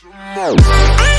Smoke.